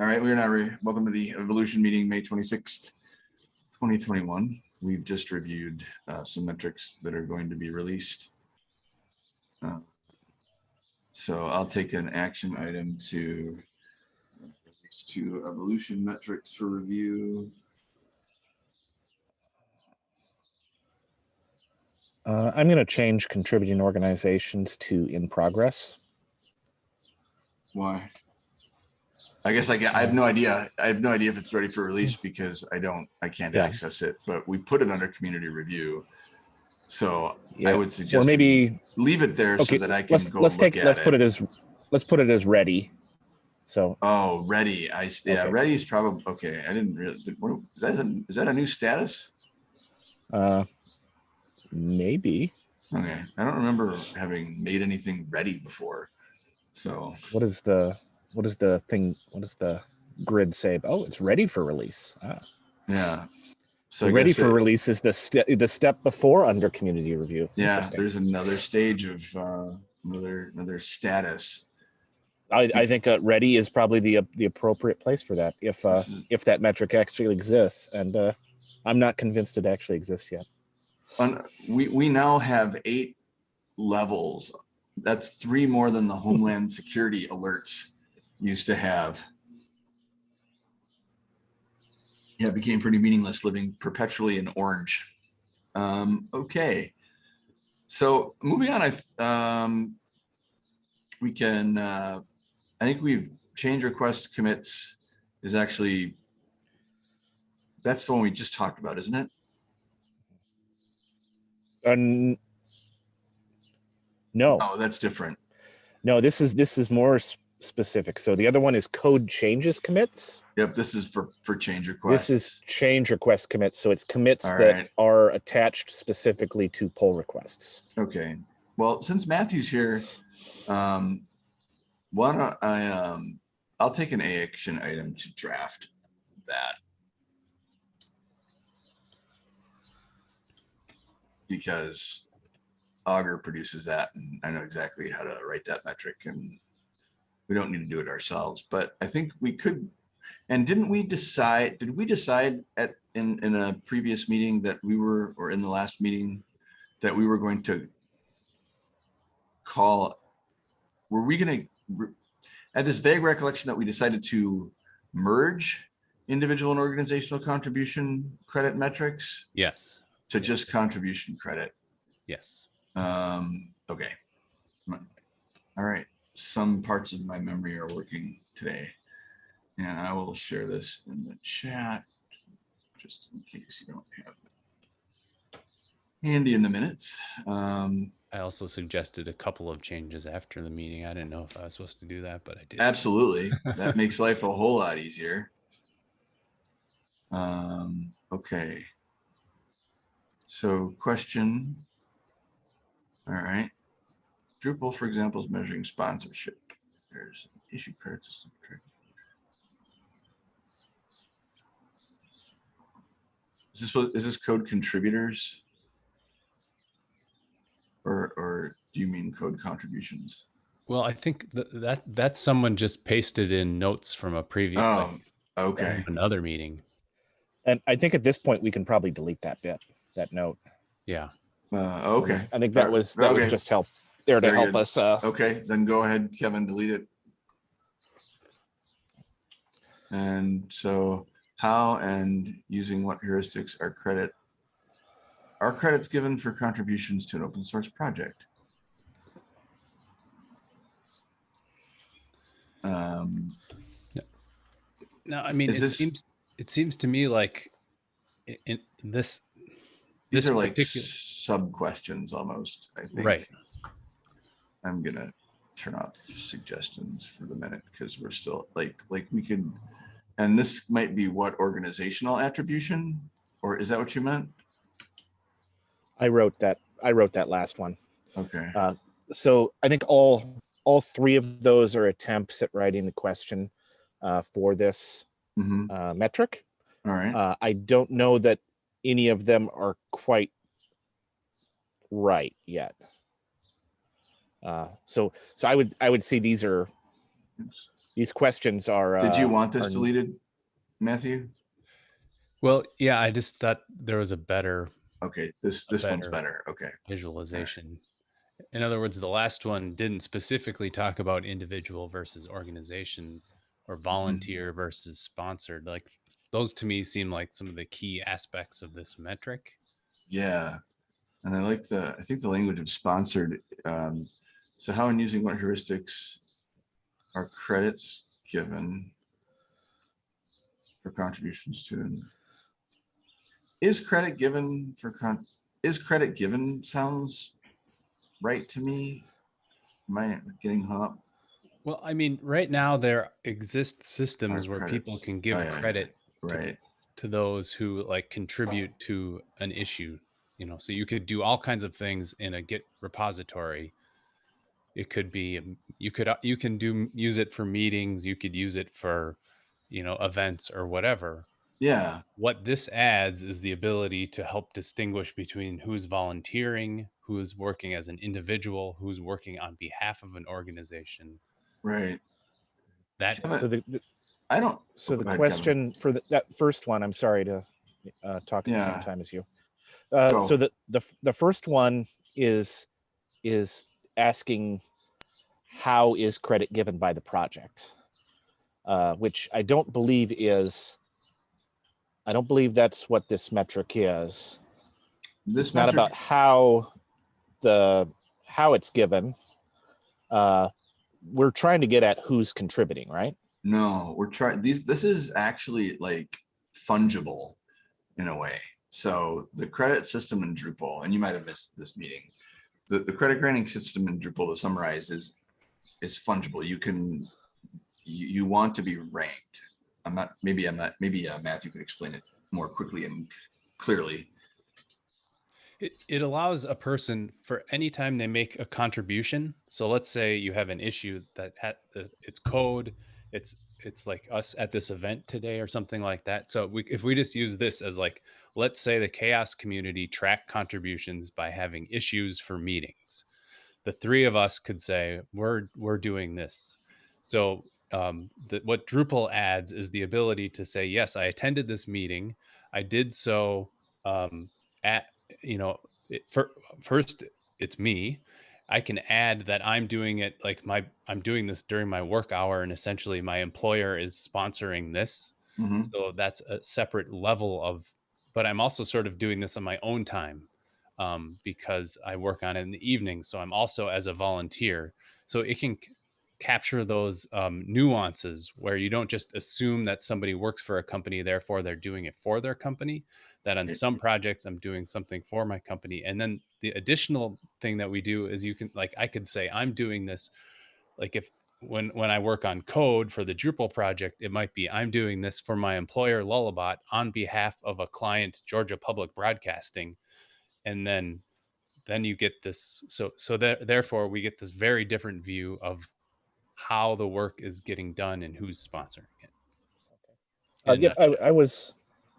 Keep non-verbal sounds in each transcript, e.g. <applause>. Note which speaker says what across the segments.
Speaker 1: All right, we are now, re- welcome to the Evolution meeting, May twenty-sixth, twenty twenty-one. We've just reviewed uh, some metrics that are going to be released. Uh, So I'll take an action item to release two evolution metrics for review.
Speaker 2: Uh, I'm going to change contributing organizations to in progress.
Speaker 1: Why? I guess I get, I have no idea. I have no idea if it's ready for release because I don't, I can't
Speaker 2: Yeah.
Speaker 1: access it, but we put it under community review. So I would suggest. we
Speaker 2: maybe
Speaker 1: Leave it there so that I can
Speaker 2: Let's
Speaker 1: go
Speaker 2: let's take let's put
Speaker 1: it.
Speaker 2: it as let's put it as ready. So
Speaker 1: Oh, ready. I yeah,
Speaker 2: Okay.
Speaker 1: ready is probably, okay. I didn't really, what- is that, a- is that a new status?
Speaker 2: uh, maybe
Speaker 1: Okay, I don't remember having made anything ready before. So,
Speaker 2: what is the what is the thing? What does the grid say? Oh, it's ready for release. Ah.
Speaker 1: yeah. So
Speaker 2: ready for
Speaker 1: it-
Speaker 2: release is the step the step before under community review.
Speaker 1: Yeah, there's another stage of, uh, another, another status.
Speaker 2: I, I think uh, ready is probably the the appropriate place for that if uh, if that metric actually exists, and uh, I'm not convinced it actually exists yet.
Speaker 1: On, we, we now have eight levels. That's three more than the Homeland Security alerts used to have. Yeah, it became pretty meaningless living perpetually in orange. Um, okay. So moving on, I, um, we can, uh, I think we've changed request commits is actually, that's the one we just talked about, isn't it?
Speaker 2: And no,
Speaker 1: Oh, that's different.
Speaker 2: no, this is this is more specific. So the other one is code changes commits.
Speaker 1: Yep, this is for, for change requests.
Speaker 2: This is change request commits. So it's commits
Speaker 1: All
Speaker 2: that
Speaker 1: right.
Speaker 2: are attached specifically to pull requests.
Speaker 1: Okay, well, since Matthew's here, um, why don't I, um, I'll take an action item to draft that. Because Augur produces that and I know exactly how to write that metric and we don't need to do it ourselves, but I think we could. And didn't we decide, did we decide at, in, in a previous meeting that we were, or in the last meeting, that we were going to call, were we re- I had this vague recollection that we decided to merge individual and organizational contribution credit metrics
Speaker 3: Yes,
Speaker 1: to just contribution credit.
Speaker 3: yes.
Speaker 1: Um, okay. All right, some parts of my memory are working today. And I will share this in the chat, just in case you don't have it handy in the minutes. Um,
Speaker 3: I also suggested a couple of changes after the meeting. I didn't know if I was supposed to do that, but I did.
Speaker 1: Absolutely. That <laughs> makes life a whole lot easier. Um, okay. So question. All right. Drupal, for example, is measuring sponsorship. There's an issue credit system. Is this what, is this code contributors? Or, or do you mean code contributions?
Speaker 3: Well, I think th- that that's someone just pasted in notes from a previous like,
Speaker 1: Oh, okay.
Speaker 3: another meeting.
Speaker 2: And I think at this point we can probably delete that bit, that note.
Speaker 3: Yeah.
Speaker 1: Uh, okay.
Speaker 2: I think that was that
Speaker 1: okay.
Speaker 2: was just help there to
Speaker 1: Very
Speaker 2: help
Speaker 1: good.
Speaker 2: us. Uh,
Speaker 1: Okay, then go ahead, Kevin, delete it. And so how and using what heuristics are credit? Are credits given for contributions to an open source project? Um,
Speaker 3: No, I mean it
Speaker 1: this-
Speaker 3: seems it seems to me like in, in this
Speaker 1: these
Speaker 3: this
Speaker 1: are like
Speaker 3: particular
Speaker 1: sub questions almost, I think.
Speaker 3: right.
Speaker 1: I'm gonna turn off suggestions for the minute because we're still like, like we can And this might be what organizational attribution, or is that what you meant?
Speaker 2: I wrote that. I wrote that last one.
Speaker 1: Okay,
Speaker 2: so I think all all three of those are attempts at writing the question uh, for this
Speaker 1: hmm
Speaker 2: uh, metric.
Speaker 1: all right,
Speaker 2: Uh, I don't know that any of them are quite right yet. Uh, so so I would I would say these are these questions are.
Speaker 1: Did you
Speaker 2: uh,
Speaker 1: want this
Speaker 2: are-
Speaker 1: deleted, Matthew?
Speaker 3: Well, yeah, I just thought there was a better
Speaker 1: Okay, this,
Speaker 3: A
Speaker 1: this one's
Speaker 3: better-
Speaker 1: better. Okay.
Speaker 3: visualization. In other words, the last one didn't specifically talk about individual versus organization or volunteer versus sponsored. Like those to me seem like some of the key aspects of this metric.
Speaker 1: Yeah. And I like the, I think the language of sponsored. um, So how in using what heuristics are credits given for contributions to? an- Is credit given for con, is credit given sounds right to me? Am I getting hung up?
Speaker 3: Well, I mean, right now there exist systems where people can give
Speaker 1: Oh, yeah,
Speaker 3: credit
Speaker 1: Right,
Speaker 3: to those who like contribute to an issue you know so you could do all kinds of things in a git repository it could be um, you could uh, you can do use it for meetings you could use it for you know events or whatever
Speaker 1: yeah,
Speaker 3: what this adds is the ability to help distinguish between who's volunteering who's working as an individual who's working on behalf of an organization
Speaker 1: right.
Speaker 3: that
Speaker 1: Kevin,
Speaker 2: So the, the-
Speaker 1: I don't,
Speaker 2: so
Speaker 1: Oh,
Speaker 2: the
Speaker 1: go Kevin.
Speaker 2: question for the- that first one, I'm sorry to uh, talk at the same time as you. Uh, So the, the, the first one is, is asking how is credit given by the project? Uh, Which I don't believe is, I don't believe that's what this metric is.
Speaker 1: this
Speaker 2: It's not about how the, how it's given. Uh, We're trying to get at who's contributing, right?
Speaker 1: No, we're trying, these, this is actually like fungible in a way. So the credit system in Drupal, and you might have missed this meeting. The, the credit granting system in Drupal to summarize is, is fungible. You can, you, you want to be ranked. I'm not, maybe I'm not, maybe uh, Matthew could explain it more quickly and clearly.
Speaker 3: It, it allows a person for any time they make a contribution. So let's say you have an issue that the, it's code, it's it's like us at this event today or something like that. So we, if we just use this as like, let's say the CHAOSS community track contributions by having issues for meetings, the three of us could say we're we're doing this. So um, the, what Drupal adds is the ability to say, yes, I attended this meeting. I did so um, at you know it, for, first it's me i can add that i'm doing it like my i'm doing this during my work hour and essentially my employer is sponsoring this
Speaker 1: Mhm.
Speaker 3: so that's a separate level of but i'm also sort of doing this on my own time um, because i work on it in the evening so i'm also as a volunteer so it can capture those um, nuances where you don't just assume that somebody works for a company therefore they're doing it for their company that on some projects i'm doing something for my company. And then the additional thing that we do is you can like i could say i'm doing this like if when when i work on code for the drupal project it might be i'm doing this for my employer lullabot on behalf of a client georgia public broadcasting. And then then you get this so so that therefore we get this very different view of how the work is getting done and who's sponsoring it
Speaker 2: Uh, yeah, I, I was,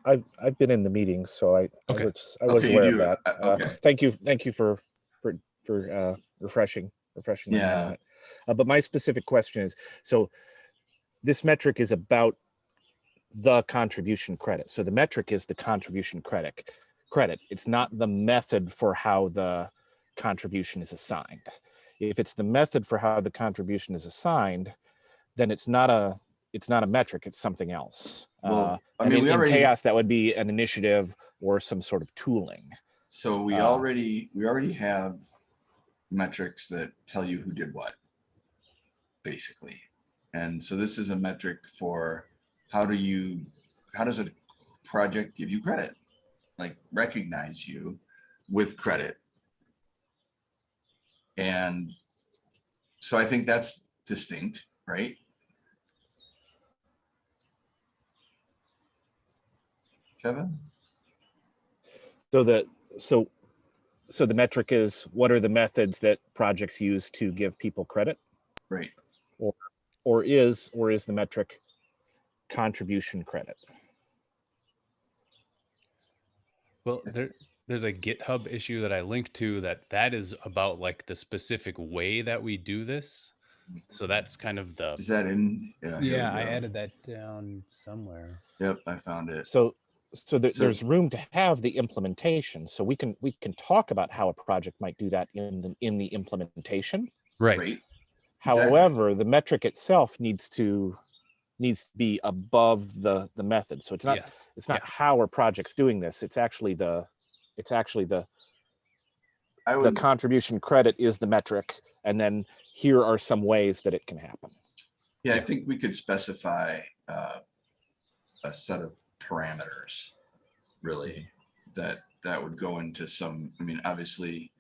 Speaker 2: I've, I've been in the meetings, so I, I
Speaker 3: Okay.
Speaker 2: was, I was
Speaker 1: Okay, you
Speaker 2: aware of that.
Speaker 1: uh,
Speaker 2: Uh,
Speaker 1: okay.
Speaker 2: Thank you, thank you for, for, for, uh, refreshing, refreshing. my mind on
Speaker 1: Yeah.
Speaker 2: it. Uh, but my specific question is, so this metric is about the contribution credit. So the metric is the contribution credit, credit. It's not the method for how the contribution is assigned. If it's the method for how the contribution is assigned, then it's not a, it's not a metric, it's something else. Uh,
Speaker 1: I mean,
Speaker 2: in,
Speaker 1: we
Speaker 2: in CHAOSS, that would be an initiative or some sort of tooling.
Speaker 1: So we
Speaker 2: Uh,
Speaker 1: already, we already have metrics that tell you who did what. Basically. And so this is a metric for how do you, how does a project give you credit? Like recognize you with credit. And so I think that's distinct, right? Kevin?
Speaker 2: So the, so, so the metric is what are the methods that projects use to give people credit?
Speaker 1: Right.
Speaker 2: Or or is, or is the metric contribution credit?
Speaker 3: Well, there there's a GitHub issue that I linked to that that is about like the specific way that we do this. So mm-hmm. that's kind of the
Speaker 1: Is that in? here we
Speaker 3: yeah. I
Speaker 1: go.
Speaker 3: added that down somewhere.
Speaker 1: Yep, I found it.
Speaker 2: So, so, there,
Speaker 1: So-
Speaker 2: there's room to have the implementation. So we can we can talk about how a project might do that in the in the implementation.
Speaker 3: Right.
Speaker 1: Great. Exactly.
Speaker 2: However, the metric itself needs to needs to be above the the method. So it's not
Speaker 3: yes.
Speaker 2: it's not
Speaker 3: yeah.
Speaker 2: how are projects doing this. It's actually the it's actually the
Speaker 1: I
Speaker 2: the contribution credit is the metric, and then here are some ways that it can happen.
Speaker 1: yeah, I think we could specify uh, a set of parameters, really, that, that would go into some, I mean, obviously,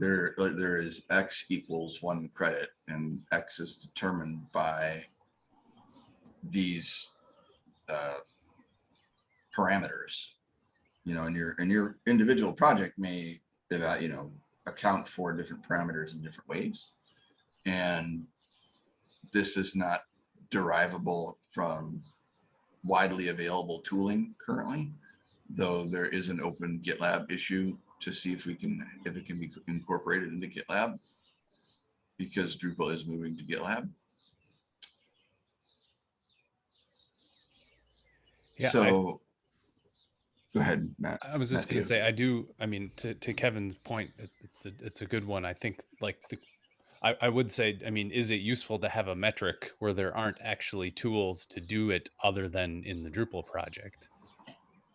Speaker 1: there, uh, there is X equals one credit and X is determined by these uh, parameters. You know, and your, and your individual project may, eva- you know, account for different parameters in different ways. And this is not derivable from widely available tooling currently, though there is an open GitLab issue to see if we can, if it can be incorporated into GitLab because Drupal is moving to GitLab.
Speaker 3: Yeah,
Speaker 1: So go ahead, Matt.
Speaker 3: I was just going to say, I do. I mean, to, to Kevin's point, it, it's a it's a good one. I think like the, I, I would say, I mean, is it useful to have a metric where there aren't actually tools to do it other than in the Drupal project?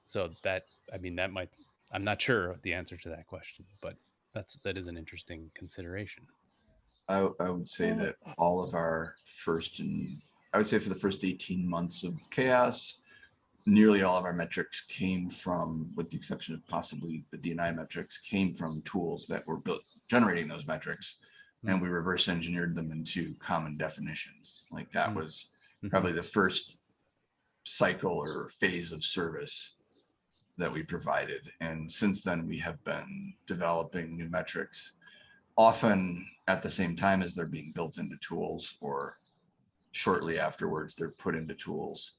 Speaker 3: So that I mean, that might. I'm not sure the answer to that question, but that's that is an interesting consideration.
Speaker 1: I, I would say that all of our first and I would say for the first 18 months of CHAOSS, nearly all of our metrics came from, with the exception of possibly the DNI metrics, came from tools that were built generating those metrics. And we reverse engineered them into common definitions. Like that
Speaker 3: Mm.
Speaker 1: was
Speaker 3: Mhm.
Speaker 1: probably the first cycle or phase of service that we provided. And since then, we have been developing new metrics, often at the same time as they're being built into tools or shortly afterwards, they're put into tools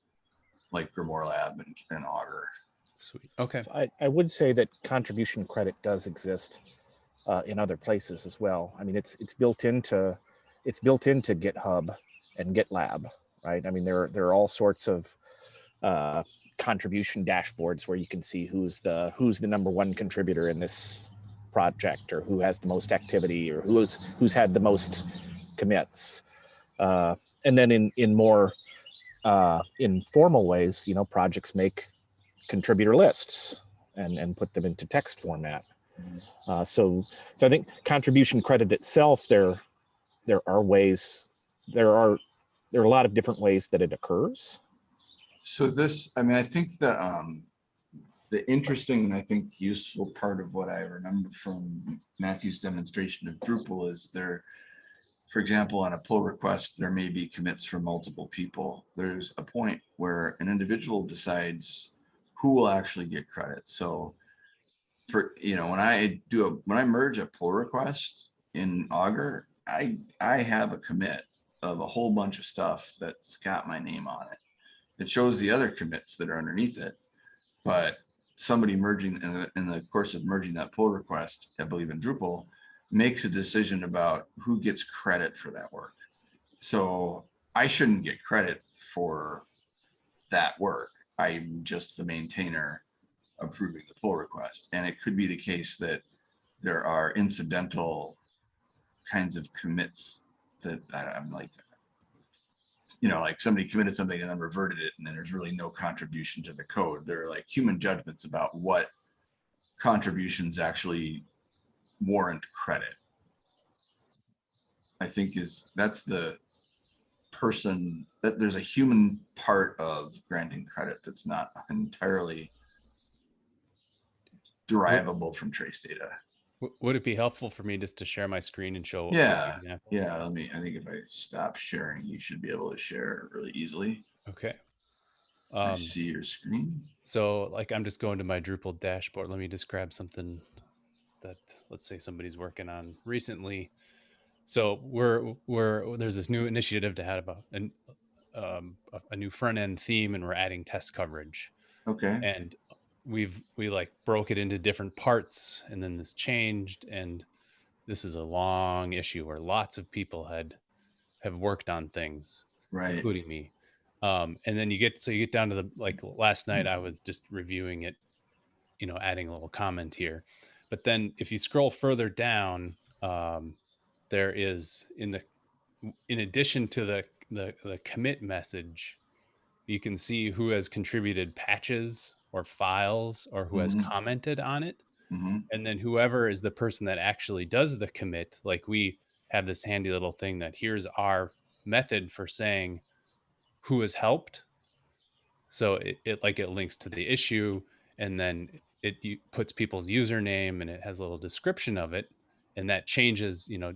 Speaker 1: like Grimoire Lab and, and Augur.
Speaker 3: Sweet. Okay.
Speaker 2: So I, I would say that contribution credit does exist uh, in other places as well. I mean, it's it's built into it's built into GitHub and GitLab, right? I mean, there there are all sorts of uh, contribution dashboards where you can see who's the who's the number one contributor in this project, or who has the most activity, or who's who's had the most commits. Uh, and then in in more uh, in formal ways, you know, projects make contributor lists and and put them into text format.
Speaker 1: Mhm.
Speaker 2: Uh, so so I think contribution credit itself there there are ways there are there are a lot of different ways that it occurs.
Speaker 1: So this, I mean, I think the, um, the interesting and I think useful part of what I remember from Matthew's demonstration of Drupal is there, for example, on a pull request, there may be commits from multiple people. There's a point where an individual decides who will actually get credit. So for, you know, when I do a, when I merge a pull request in Augur, I, I have a commit of a whole bunch of stuff that's got my name on it it shows the other commits that are underneath it. But somebody merging in the, in the course of merging that pull request, I believe in Drupal, makes a decision about who gets credit for that work. So I shouldn't get credit for that work. I'm just the maintainer approving the pull request. And it could be the case that there are incidental kinds of commits that I'm like, you know, like somebody committed something and then reverted it, and then there's really no contribution to the code. There are like human judgments about what contributions actually warrant credit. I think is that's the person that there's a human part of granting credit that's not entirely derivable from trace data.
Speaker 3: Would it be helpful for me just to share my screen and show?
Speaker 1: Yeah. Yeah, let me, I think if I stop sharing, you should be able to share really easily.
Speaker 3: Okay.
Speaker 1: I
Speaker 3: Um,
Speaker 1: see your screen.
Speaker 3: So like I'm just going to my Drupal dashboard. Let me just grab something that let's say somebody's working on recently. So we're we're there's this new initiative to have a an, um, a, a new front end theme, and we're adding test coverage.
Speaker 1: Okay.
Speaker 3: And we've we like broke it into different parts, and then this changed. And this is a long issue where lots of people had have worked on things
Speaker 1: Right.
Speaker 3: including me. Um, and then you get so you get down to the like last night I was just reviewing it, you know, adding a little comment here. But then if you scroll further down, um, there is in the in addition to the the, the commit message, you can see who has contributed patches or files or who has
Speaker 1: Mhm.
Speaker 3: commented on it.
Speaker 1: Hmm
Speaker 3: and then whoever is the person that actually does the commit like we have this handy little thing that here's our method for saying who has helped. So it, it like it links to the issue and then it puts people's username and it has a little description of it and that changes you know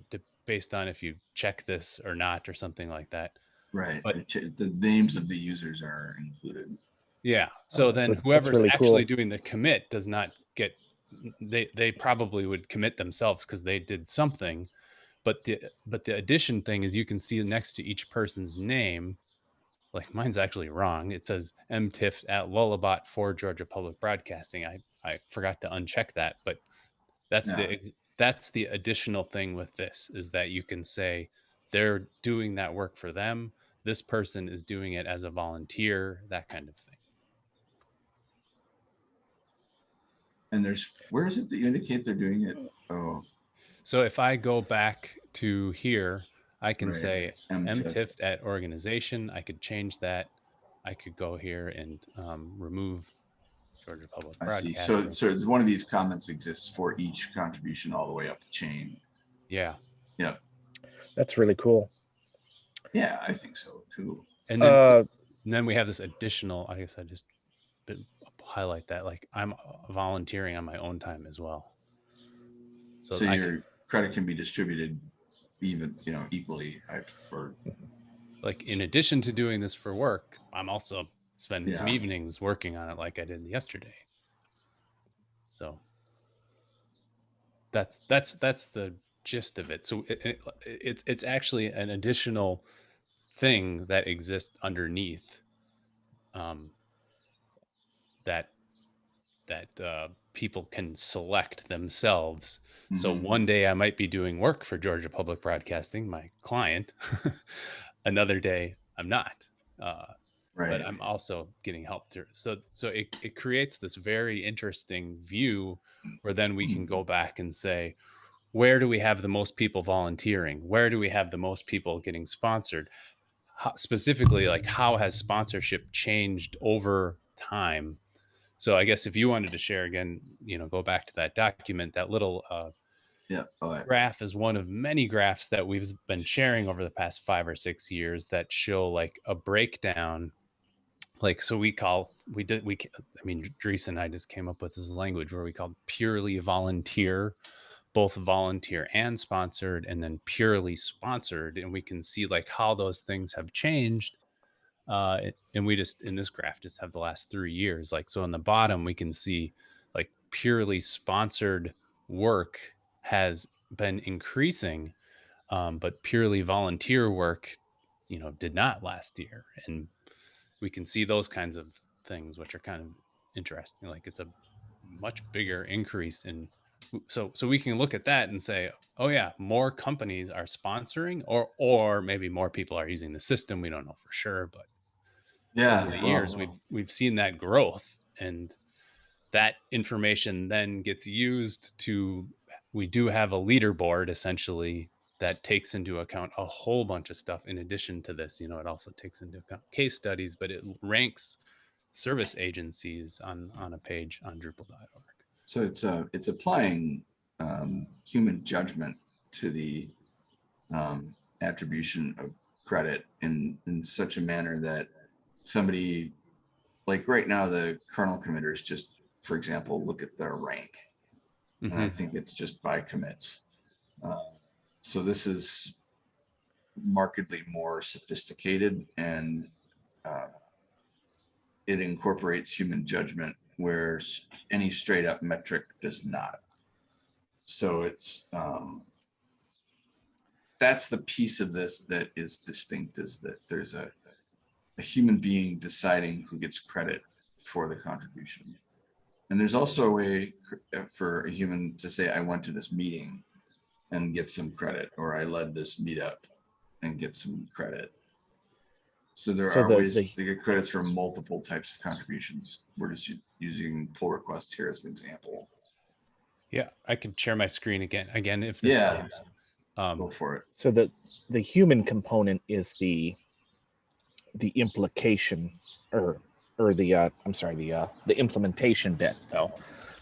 Speaker 3: based on if you check this or not or something like that
Speaker 1: Right.
Speaker 3: But-
Speaker 1: The names of the users are included.
Speaker 3: Yeah. So
Speaker 2: Oh,
Speaker 3: then
Speaker 2: so
Speaker 3: whoever's
Speaker 2: really
Speaker 3: actually
Speaker 2: cool.
Speaker 3: doing the commit does not get they they probably would commit themselves because they did something. But the but the addition thing is you can see next to each person's name, like mine's actually wrong. It says MTIF at Lullabot for Georgia Public Broadcasting. I I forgot to uncheck that, but that's the that's the additional thing with this is that you can say they're doing that work for them. This person is doing it as a volunteer, that kind of thing.
Speaker 1: And there's, where is it that you indicate they're doing it? Oh,
Speaker 3: So if I go back to here, I can
Speaker 1: Right.
Speaker 3: say
Speaker 1: MTIF.
Speaker 3: MTIF at organization. I could change that. I could go here and um, remove Georgia Public
Speaker 1: I see. So, so one of these comments exists for each contribution all the way up the chain.
Speaker 3: yeah, Yeah.
Speaker 2: That's really cool.
Speaker 1: Yeah, I think so too.
Speaker 3: and then,
Speaker 2: Uh,
Speaker 3: and then we have this additional. I guess I just bit- highlight that like I'm volunteering on my own time as well. So,
Speaker 1: So your
Speaker 3: can,
Speaker 1: credit can be distributed even, you know, equally I- or,
Speaker 3: like in addition to doing this for work, I'm also spending some evenings working on it like I did yesterday. So that's that's that's the gist of it. So it, it, it's it's actually an additional thing that exists underneath um, that that uh, people can select themselves. So
Speaker 1: Mhm.
Speaker 3: one day I might be doing work for Georgia Public Broadcasting, my client. <laughs> Another day I'm not. Uh,
Speaker 1: right.
Speaker 3: but I'm also getting help through. So so it, it creates this very interesting view where then we can go back and say, where do we have the most people volunteering? Where do we have the most people getting sponsored? How, specifically, like how has sponsorship changed over time? So I guess if you wanted to share again, you know, go back to that document, that little uh,
Speaker 1: Yeah. I-
Speaker 3: graph is one of many graphs that we've been sharing over the past five or six years that show like a breakdown like so we call we did we i mean Dries and i just came up with this language where we called purely volunteer both volunteer and sponsored and then purely sponsored and we can see like how those things have changed uh and we just in this graph just have the last three years like so on the bottom we can see like purely sponsored work has been increasing um, but purely volunteer work you know did not last year and we can see those kinds of things which are kind of interesting like it's a much bigger increase in so so we can look at that and say oh yeah more companies are sponsoring or or maybe more people are using the system we don't know for sure but
Speaker 1: Yeah.
Speaker 3: over the
Speaker 1: well,
Speaker 3: years we've we've seen that growth and that information then gets used to we do have a leaderboard essentially that takes into account a whole bunch of stuff in addition to this you know it also takes into account case studies but it ranks service agencies on on a page on drupal.org
Speaker 1: So it's uh it's applying um, human judgment to the um, attribution of credit in in such a manner that somebody like right now the kernel committers just for example look at their rank and I
Speaker 3: Mhm.
Speaker 1: think it's just by commits. Uh, so this is markedly more sophisticated and uh, it incorporates human judgment where any straight up metric does not. So it's um, that's the piece of this that is distinct is that there's a, a human being deciding who gets credit for the contribution. And there's also a way uh, for a human to say, I went to this meeting and get some credit, or I led this meetup. and get some credit. So there
Speaker 2: So
Speaker 1: are
Speaker 2: the-
Speaker 1: ways
Speaker 2: the-
Speaker 1: to get credits for multiple types of contributions. We're just using pull requests here as an example.
Speaker 3: Yeah, I can share my screen again. Again, if this
Speaker 1: Yeah.
Speaker 3: helps. Um,
Speaker 1: Go for it.
Speaker 2: So the the human component is the the implication or or the uh I'm sorry, the uh the implementation bit though.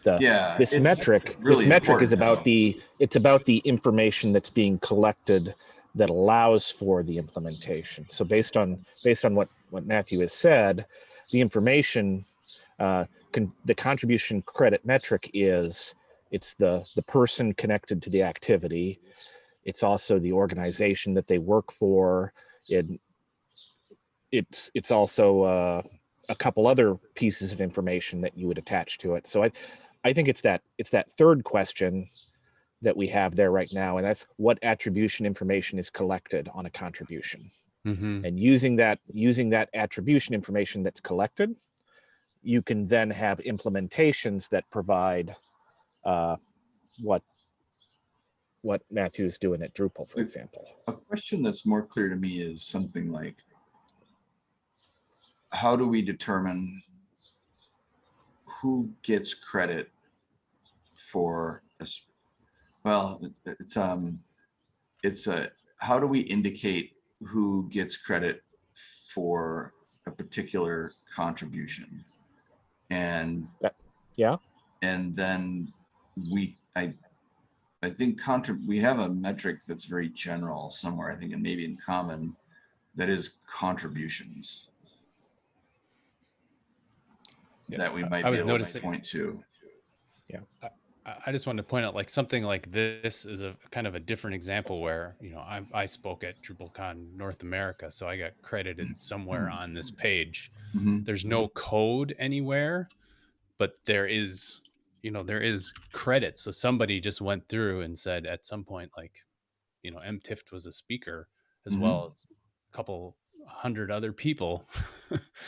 Speaker 2: The
Speaker 1: Yeah.
Speaker 2: this metric
Speaker 1: really
Speaker 2: this metric is about
Speaker 1: though.
Speaker 2: the it's about the information that's being collected that allows for the implementation. So based on based on what what Matthew has said, the information uh con, the contribution credit metric is it's the the person connected to the activity it's also the organization that they work for it it's it's also uh, a couple other pieces of information that you would attach to it so i i think it's that it's that third question that we have there right now and that's what attribution information is collected on a contribution
Speaker 3: mhm.
Speaker 2: and using that using that attribution information that's collected you can then have implementations that provide uh, what what Matthew is doing at Drupal, for
Speaker 1: Like-
Speaker 2: example.
Speaker 1: A question that's more clear to me is something like, how do we determine who gets credit for a, s- well, it's, um, it's a, how do we indicate who gets credit for a particular contribution? And
Speaker 2: yeah.
Speaker 1: And then we, I, I think contra, we have a metric that's very general somewhere, I think, and maybe in common, that is contributions.
Speaker 3: Yeah,
Speaker 1: That we might
Speaker 3: I
Speaker 1: be
Speaker 3: was
Speaker 1: able to
Speaker 3: noticing-
Speaker 1: point to.
Speaker 3: I- I just wanted to point out like something like this is a kind of a different example where, you know, I, I spoke at DrupalCon North America, so I got credited somewhere on this page.
Speaker 1: Mhm.
Speaker 3: There's no code anywhere, but there is, you know, there is credit. So somebody just went through and said at some point, like, you know, M Tift was a speaker as
Speaker 1: Mhm.
Speaker 3: well as a couple hundred other people.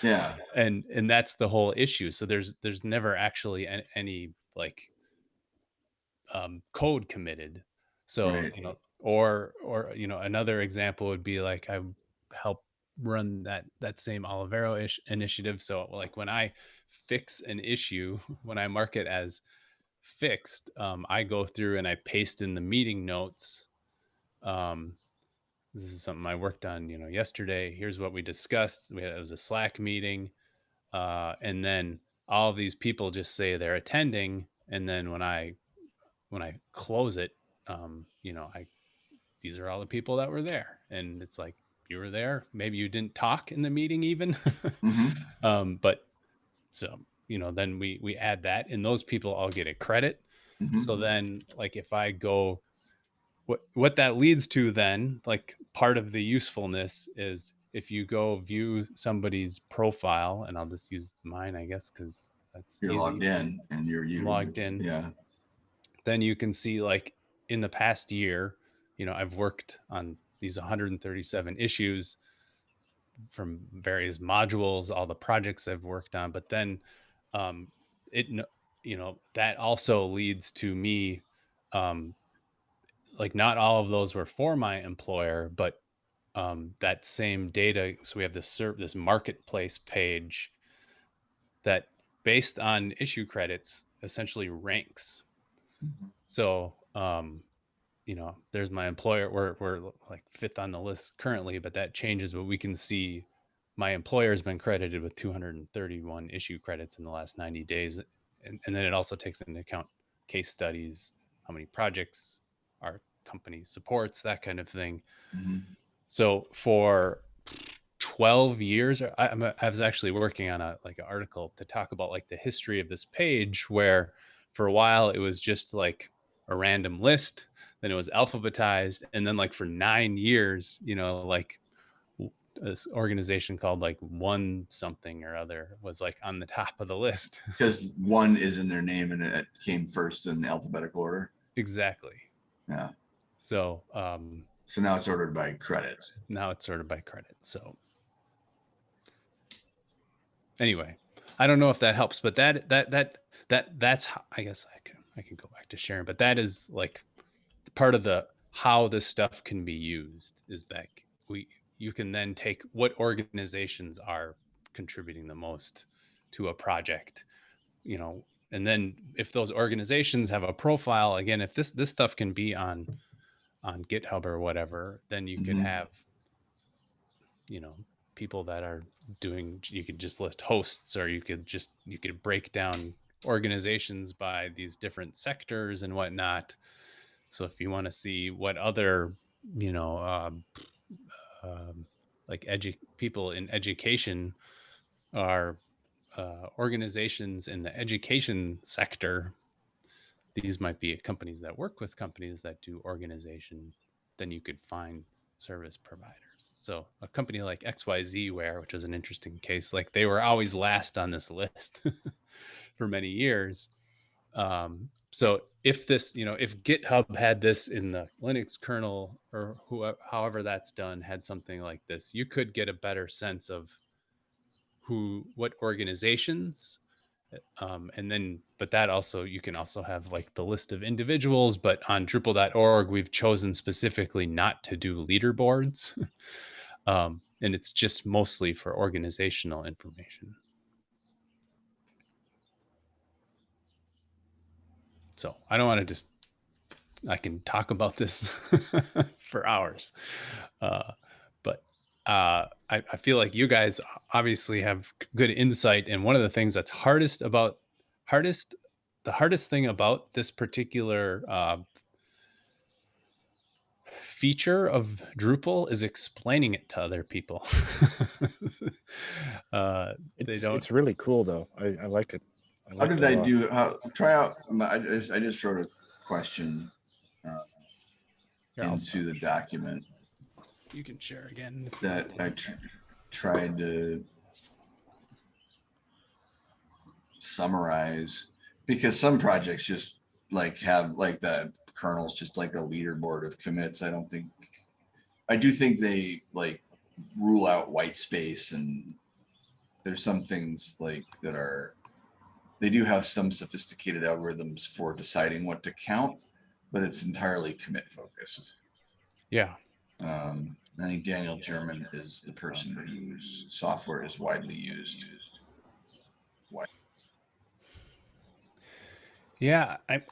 Speaker 1: Yeah, <laughs>
Speaker 3: and and that's the whole issue so there's there's never actually any, any like um code committed so
Speaker 1: Right.
Speaker 3: you know or or you know another example would be like i help run that that same olivero ish initiative so like when i fix an issue <laughs> when i mark it as fixed um, i go through and i paste in the meeting notes um, this is something I worked on, you know, yesterday. Here's what we discussed. We had it was a Slack meeting, uh, and then all these people just say they're attending, and then when I when I close it, um, you know, I these are all the people that were there, and it's like you were there. Maybe you didn't talk in the meeting even,
Speaker 1: Mhm. <laughs>
Speaker 3: um, but so you know, then we we add that, and those people all get a credit.
Speaker 1: Mhm.
Speaker 3: So then, like, if I go, what what that leads to then, like, part of the usefulness is if you go view somebody's profile, and I'll just use mine, I guess, because that's
Speaker 1: you're
Speaker 3: easy.
Speaker 1: logged in and you're you.
Speaker 3: Logged in.
Speaker 1: Yeah,
Speaker 3: Then you can see, like, in the past year, you know, I've worked on these 137 issues from various modules, all the projects I've worked on, but then um, it, you know, that also leads to me, um, like not all of those were for my employer, but um, that same data. So we have this ser- this marketplace page that, based on issue credits, essentially ranks.
Speaker 1: Mhm.
Speaker 3: So, um, you know, there's my employer. We're we're like fifth on the list currently, but that changes. But we can see my employer has been credited with 231 issue credits in the last 90 days, and, and then it also takes into account case studies, how many projects our company supports, that kind of thing.
Speaker 1: Mhm.
Speaker 3: So for 12 years, I, I'm, I was actually working on a like an article to talk about like the history of this page, where for a while it was just like a random list, then it was alphabetized, and then like for nine years, you know, like this organization called like one something or other was like on the top of the list. <laughs>
Speaker 1: because one is in their name and it came first in alphabetical order.
Speaker 3: exactly.
Speaker 1: Yeah,
Speaker 3: So um,
Speaker 1: so now it's ordered by credits.
Speaker 3: now it's sorted by credit. So anyway, I don't know if that helps, but that that that that that's how, I guess I can I can go back to sharing, but that is like part of the how this stuff can be used is that we you can then take what organizations are contributing the most to a project, you know, and then if those organizations have a profile, again, if this this stuff can be on on GitHub or whatever, then you could
Speaker 1: Mhm.
Speaker 3: have, you know, people that are doing. You could just list hosts, or you could just you could break down organizations by these different sectors and whatnot. So if you want to see what other, you know, um, um, like edu- people in education are uh, organizations in the education sector, these might be companies that work with companies that do organization. Then you could find service providers. So a company like XYZ Ware, which is an interesting case, like they were always last on this list <laughs> for many years. Um, so if this, you know, if GitHub had this in the Linux kernel or whoever, however that's done, had something like this, you could get a better sense of who, what organizations, um, and then, but that also, you can also have like the list of individuals, but on Drupal.org, we've chosen specifically not to do leaderboards. <laughs> um, and it's just mostly for organizational information. So I don't want to just, I can talk about this <laughs> for hours. Uh, uh, I, I feel like you guys obviously have good insight. And one of the things that's hardest about, hardest, the hardest thing about this particular uh, feature of Drupal is explaining it to other people. <laughs> uh, they
Speaker 2: It's,
Speaker 3: don't.
Speaker 2: it's really cool though. I, I like it. I
Speaker 1: How did
Speaker 2: it a
Speaker 1: I
Speaker 2: lot.
Speaker 1: do, how, try out, I just, I just wrote a question uh,
Speaker 3: Here,
Speaker 1: into the document
Speaker 3: You can share again.
Speaker 1: that. I tr- tried to summarize, because some projects just like have like the kernels, just like a leaderboard of commits. I don't think, I do think they like rule out white space and there's some things like that are, they do have some sophisticated algorithms for deciding what to count, but it's entirely commit focused.
Speaker 3: Yeah.
Speaker 1: Um, I think Daniel German is the person whose software is widely used.
Speaker 3: Yeah, I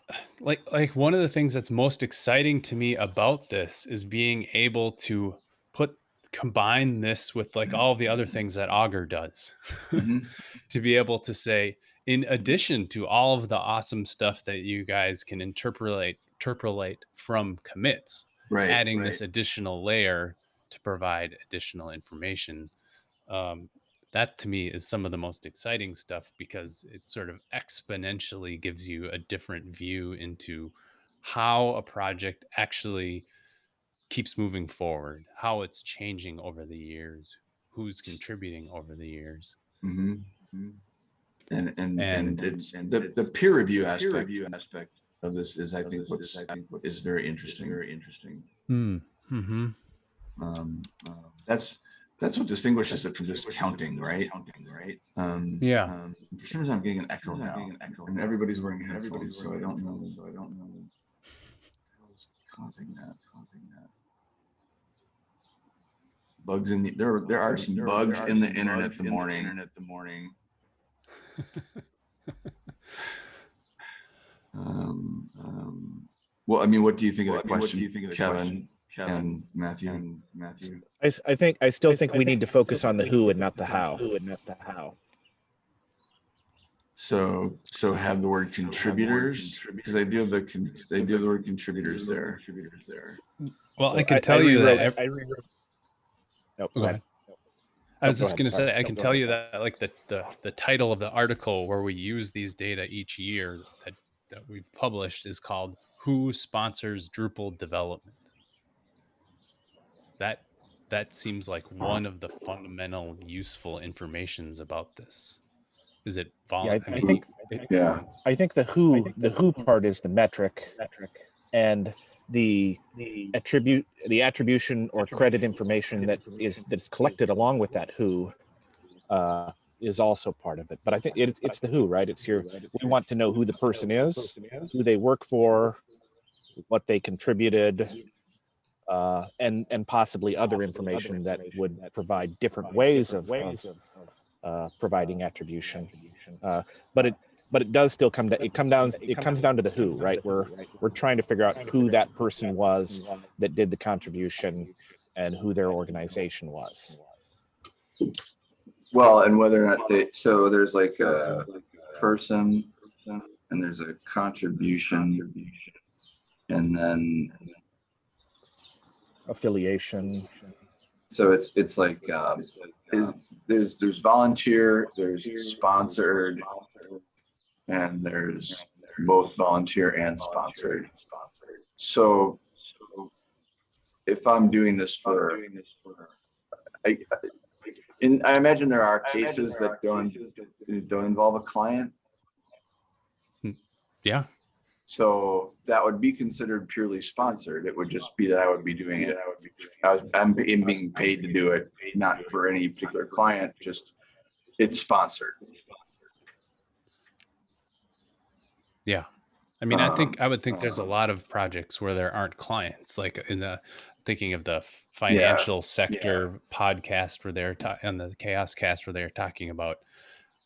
Speaker 3: like like one of the things that's most exciting to me about this is being able to put combine this with like all the other things that Augur does.
Speaker 1: Mhm. <laughs>
Speaker 3: to be able to say in addition to all of the awesome stuff that you guys can interpolate interpolate from commits,
Speaker 1: Right.
Speaker 3: adding this additional layer to provide additional information. Um, that to me is some of the most exciting stuff because it sort of exponentially gives you a different view into how a project actually keeps moving forward, how it's changing over the years, who's contributing over the years.
Speaker 1: Mhm. And, and, and
Speaker 3: And-
Speaker 1: it's, the, the peer review aspect of this is, I think, what's, is very interesting, very interesting.
Speaker 3: Hmm. Mm-hmm.
Speaker 1: Um, uh, that's, that's what distinguishes it from just counting, right? Counting, right? Um,
Speaker 3: Yeah.
Speaker 1: um, For some reason, I'm getting an echo now, and everybody's wearing headphones, so I don't know, so I don't know. what's Causing that, causing that. Bugs in the, there, there are some bugs in the internet the morning. Internet the morning. <laughs> Um, um, well, I mean, what do you think of the question? What do you think of the Kevin, Kevin, Matthew, and Matthew?
Speaker 2: I think I still think we need to focus on the who and not the how.
Speaker 4: Who and not the how.
Speaker 1: So, so have the word contributors, because I do have the, con- I do have the word contributors there. Contributors there.
Speaker 3: Well,
Speaker 2: So
Speaker 3: I can tell you that. ev-
Speaker 2: I rewrote. No,
Speaker 3: Go
Speaker 2: go
Speaker 3: ahead.
Speaker 2: ahead.
Speaker 3: I was
Speaker 2: Oh,
Speaker 3: just going to say, I can tell you that like the, the, the title of the article where we use these data each year that, that we've published is called Who Sponsors Drupal Development? That, that seems like one of the fundamental useful informations about this. Is it vol-
Speaker 2: Yeah, I- I
Speaker 3: mean,
Speaker 2: think-
Speaker 3: it-
Speaker 1: Yeah.
Speaker 2: I think the who the who part is the metric
Speaker 4: Metric.
Speaker 2: and the
Speaker 4: The
Speaker 2: attribute the attribution or credit information that is that's collected along with that who uh, is also part of it. But I think it, it's the who, right? It's your we want to know who the person is, who they work for, what they contributed, uh, and and possibly other information that would provide different ways of, of uh, providing attribution. Uh, but it but it does still come to it come down it comes down to the who right we're we're trying to figure out who that person was that did the contribution and who their organization was
Speaker 1: Well, and whether or not they, so there's like a person and there's a contribution. And then,
Speaker 2: affiliation
Speaker 1: so it's, it's like, um, is, there's, there's volunteer, there's sponsored, and there's both volunteer and sponsored. So if I'm doing this for, I, in, I imagine there are cases that don't, don't involve a client.
Speaker 3: Yeah.
Speaker 1: So that would be considered purely sponsored. It would just be that I would be doing it. I would was, I'm being being paid to do it, not for any particular client, just it's sponsored.
Speaker 3: Yeah. I mean, I think
Speaker 1: Um,
Speaker 3: I would think there's a lot of projects where there aren't clients, like in the thinking of the financial sector podcast where they're and the CHAOSScast where they're talking about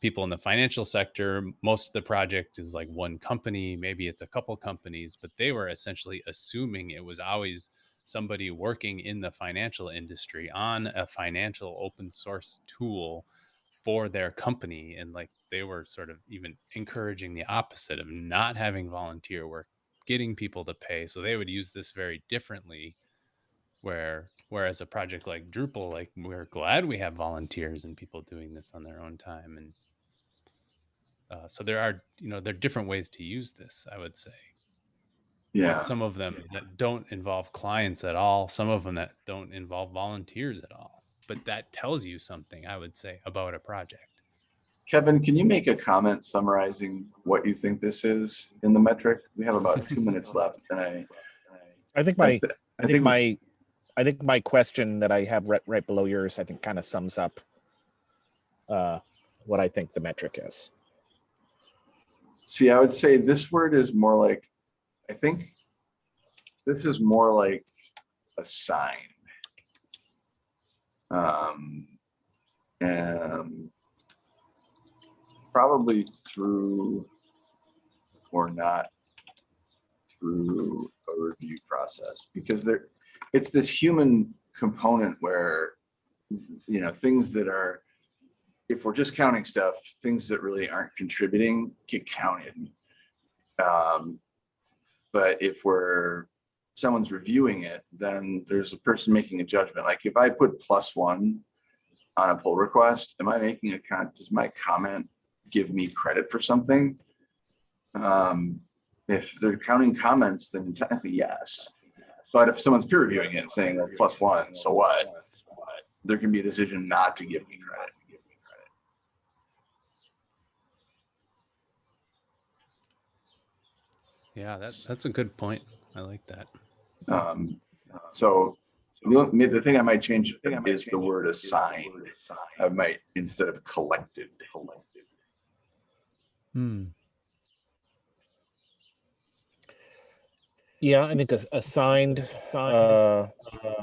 Speaker 3: people in the financial sector. Most of the project is like one company, maybe it's a couple companies, but they were essentially assuming it was always somebody working in the financial industry on a financial open source tool for their company and like they were sort of even encouraging the opposite of not having volunteer work getting people to pay so they would use this very differently where whereas a project like drupal like we're glad we have volunteers and people doing this on their own time and uh, so there are you know there are different ways to use this i would say
Speaker 1: Yeah.
Speaker 3: some of them that don't involve clients at all some of them that don't involve volunteers at all but that tells you something i would say about a project
Speaker 1: Kevin, can you make a comment summarizing what you think this is in the metric? We have about two minutes <laughs> left and I.
Speaker 2: i think
Speaker 1: I
Speaker 2: my
Speaker 1: thi-
Speaker 2: i think my i think my question that i have right, right below yours i think kind of sums up uh what i think the metric is
Speaker 1: See, I would say this word is more like, I think this is more like a sign. Um, and probably through or not through a review process because there, it's this human component where, you know, things that are, if we're just counting stuff, things that really aren't contributing get counted. Um, but if we're, someone's reviewing it, then there's a person making a judgment. Like if I put plus one on a pull request, am I making a con, does my comment give me credit for something? Um, if they're counting comments, then technically yes. But if someone's peer reviewing it and saying well, plus one, so what? There can be a decision not to give me credit.
Speaker 3: Yeah, that, that's a good point. I like that.
Speaker 1: Um, so the, the thing I might change is the word assigned. I might, instead of collected.
Speaker 3: Hmm.
Speaker 2: Yeah i think assigned uh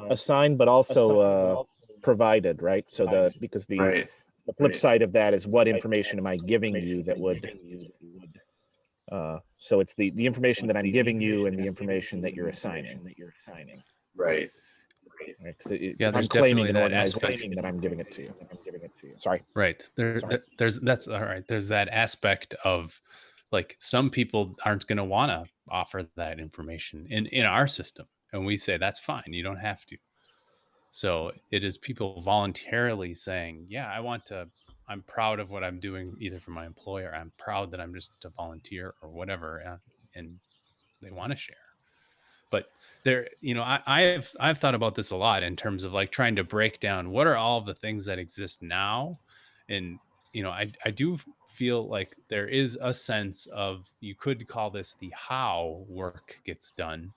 Speaker 2: assigned but also uh provided right so the because the
Speaker 1: Right,
Speaker 2: the flip
Speaker 1: right.
Speaker 2: side of that is what information am i giving you that would uh so it's the the information that i'm giving you and the information that you're assigning that you're assigning
Speaker 1: right.
Speaker 2: right 'Cause it-
Speaker 3: Yeah, there's
Speaker 2: i'm claiming
Speaker 3: definitely that aspect.
Speaker 2: that i'm giving it to you i'm giving it to you sorry
Speaker 3: Right. There,
Speaker 2: Sorry.
Speaker 3: there- there's that's all right. There's that aspect of like some people aren't going to want to offer that information in in our system, and we say that's fine. You don't have to. So it is people voluntarily saying, "Yeah, I want to. I'm proud of what I'm doing, either for my employer. I'm proud that I'm just a volunteer or whatever, uh, and they want to share." But there, you know, I, I've I've thought about this a lot in terms of like trying to break down what are all the things that exist now, and you know, I I do feel like there is a sense of you could call this the how work gets done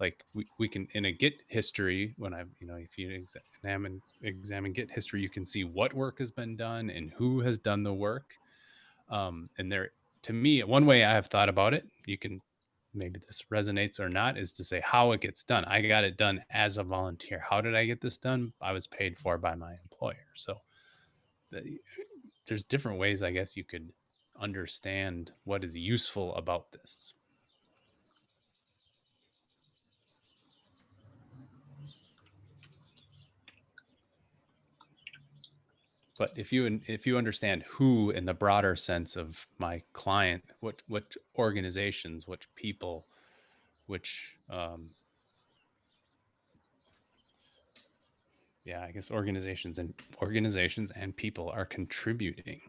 Speaker 3: like we, we can in a git history when i you know if you examine examine git history you can see what work has been done and who has done the work um, and there to me one way i have thought about it you can maybe this resonates or not is to say how it gets done. I got it done as a volunteer. How did I get this done? I was paid for by my employer. So there's different ways, I guess, you could understand what is useful about this. But if you if you understand who in the broader sense of my client, what what organizations, which people, which um, yeah, I guess organizations and organizations and people are contributing.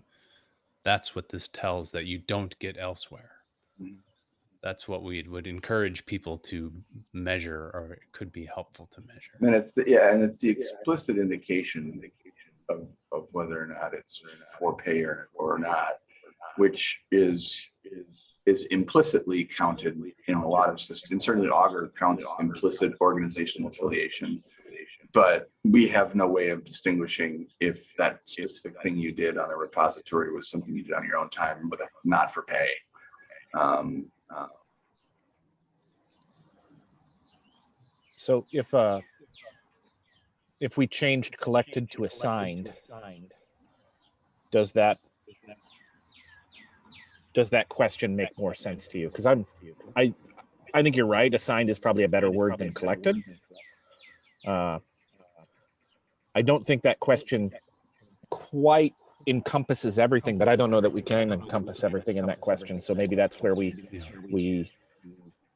Speaker 3: That's what this tells that you don't get elsewhere.
Speaker 5: Mhm.
Speaker 3: That's what we would encourage people to measure, or it could be helpful to measure.
Speaker 1: And it's, the- yeah, and it's the explicit indication of, of whether or not it's for pay or, or not, which is, is is implicitly counted in a lot of systems. Certainly Augur counts implicit organizational affiliation. But we have no way of distinguishing if that specific thing you did on a repository was something you did on your own time, but not for pay. Um, uh,
Speaker 2: So if, uh, if we changed collected to assigned, does that, does that question make more sense to you? Because I'm, I, I think you're right. Assigned is probably a better word than collected. Uh, I don't think that question quite encompasses everything, but I don't know that we can encompass everything in that question. So maybe that's where we, we,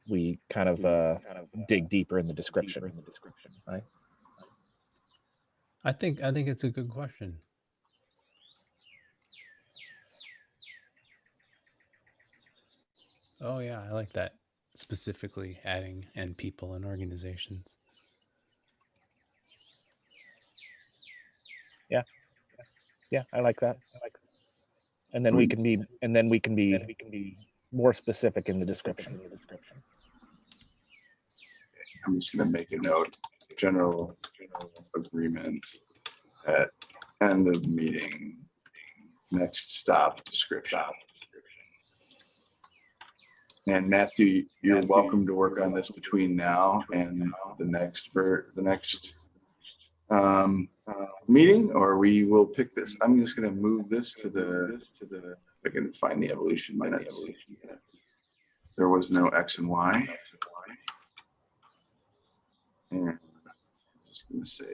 Speaker 2: we kind of, uh, dig deeper in the description. Right?
Speaker 3: I think I think it's a good question. Oh yeah, I like that. Specifically adding and people and organizations.
Speaker 2: Yeah, yeah. I like that. I like And then we can be, and then we can be, we can be more specific in the description. In the description.
Speaker 1: I'm just gonna make a note, general agreement at end of meeting, next stop description. And Matthew, you're welcome to work on this between now and the next ver, the next um, uh, meeting, or we will pick this. I'm just gonna move this to the, to the, I can find the evolution minutes. There was no X and Y. And I'm just gonna say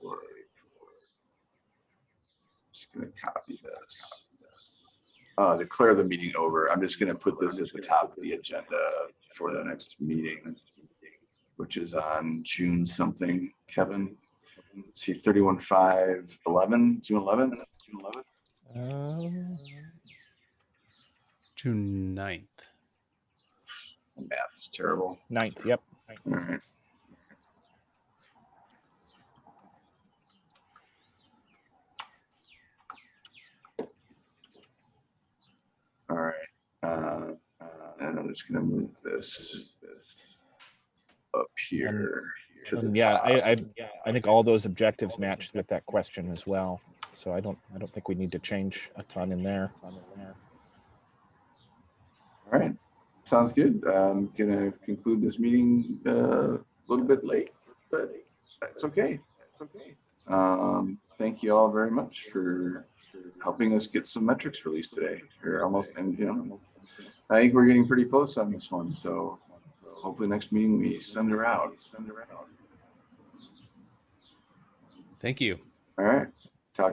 Speaker 1: for. Just gonna copy this. Uh, declare the meeting over. I'm just gonna put this at the top of the agenda for the next meeting. Which is on June something, Kevin. Let's See thirty-one, five, eleven, June eleventh, June eleventh.
Speaker 2: Um,
Speaker 3: June 9th.
Speaker 1: Math's terrible.
Speaker 2: Ninth, yep.
Speaker 1: All right. All right, uh, uh, and I'm just gonna move this, this up here. To the
Speaker 2: yeah,
Speaker 1: top.
Speaker 2: I, I, I think all those objectives match with that question as well. So I don't, I don't think we need to change a ton in there.
Speaker 1: All right, sounds good. I'm gonna conclude this meeting uh, a little bit late, but that's okay. That's okay. Um, thank you all very much for for helping us get some metrics released today. We're almost, and you know, I think we're getting pretty close on this one, so hopefully next meeting we send her out, send her out.
Speaker 3: Thank you.
Speaker 1: All right, talk